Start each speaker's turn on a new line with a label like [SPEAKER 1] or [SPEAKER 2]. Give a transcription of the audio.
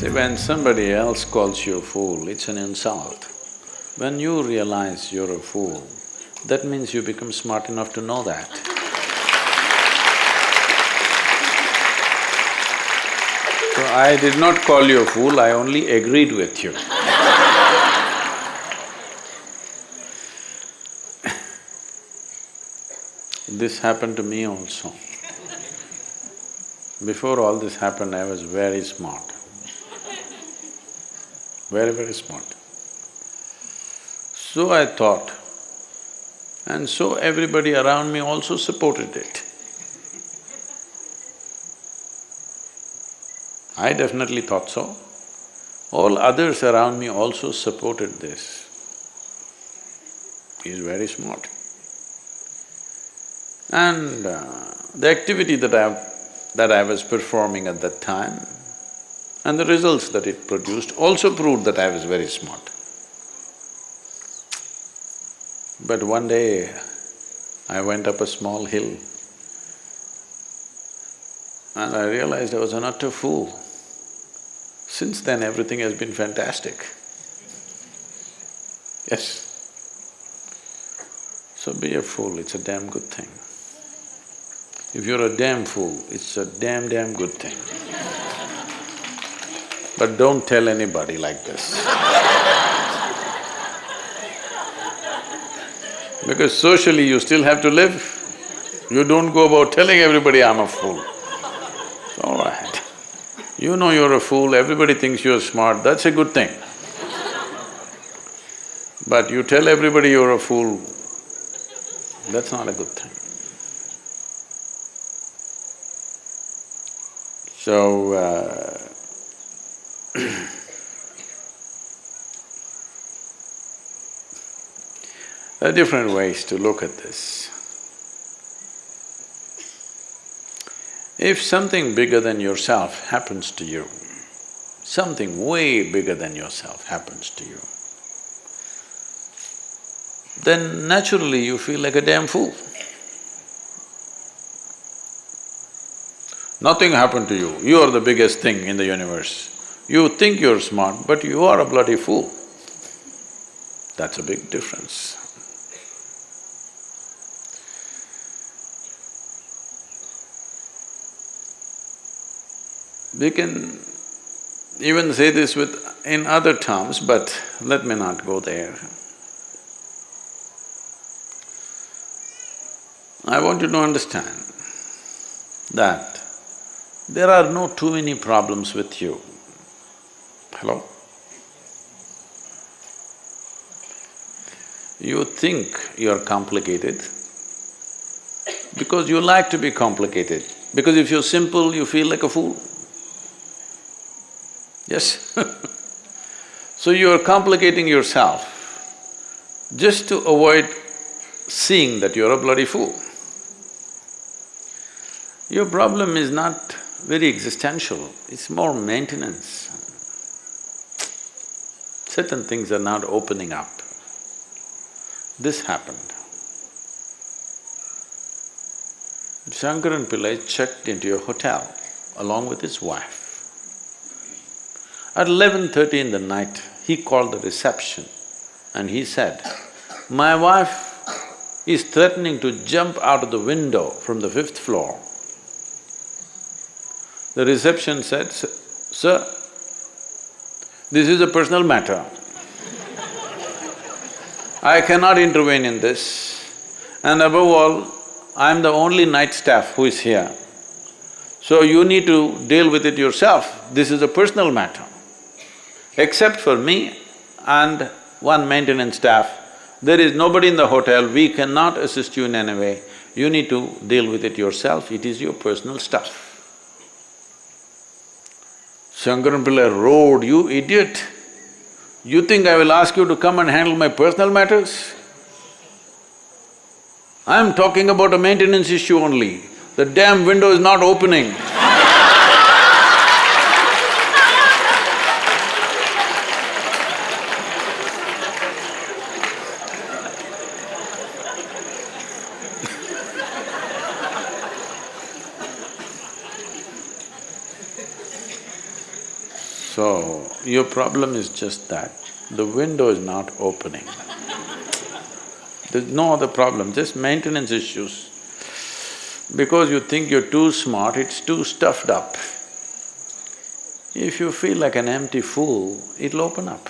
[SPEAKER 1] See, when somebody else calls you a fool, it's an insult. When you realize you're a fool, that means you become smart enough to know that. So I did not call you a fool, I only agreed with you. This happened to me also. Before all this happened, I was very smart, very, very smart. So I thought, and so everybody around me also supported it. I definitely thought so. All others around me also supported this. He's very smart. And uh, the activity that I… that I was performing at that time and the results that it produced also proved that I was very smart. But one day, I went up a small hill and I realized I was an utter fool. Since then, everything has been fantastic. Yes. So be a fool, it's a damn good thing. If you're a damn fool, it's a damn, damn good thing. But don't tell anybody like this. Because socially you still have to live. You don't go about telling everybody, I'm a fool. All right. You know you're a fool, everybody thinks you're smart, that's a good thing. But you tell everybody you're a fool, that's not a good thing. So, uh, there are different ways to look at this. If something bigger than yourself happens to you, something way bigger than yourself happens to you, then naturally you feel like a damn fool. Nothing happened to you, you are the biggest thing in the universe. You think you're smart, but you are a bloody fool. That's a big difference. We can even say this with… in other terms, but let me not go there. I want you to understand that there are no too many problems with you. Hello? You think you're complicated because you like to be complicated. Because if you're simple, you feel like a fool. Yes So you're complicating yourself just to avoid seeing that you're a bloody fool. Your problem is not very existential, it's more maintenance. Certain things are not opening up. This happened. Shankaran Pillai checked into a hotel along with his wife. At eleven thirty in the night, he called the reception and he said, my wife is threatening to jump out of the window from the fifth floor the reception said, Sir, this is a personal matter. I cannot intervene in this and above all, I'm the only night staff who is here. So you need to deal with it yourself, this is a personal matter. Except for me and one maintenance staff, there is nobody in the hotel, we cannot assist you in any way. You need to deal with it yourself, it is your personal stuff. Shankaran Pillai roared, you idiot! You think I will ask you to come and handle my personal matters? I'm talking about a maintenance issue only. The damn window is not opening. So, your problem is just that, the window is not opening. There's no other problem, just maintenance issues. Because you think you're too smart, it's too stuffed up. If you feel like an empty fool, it'll open up.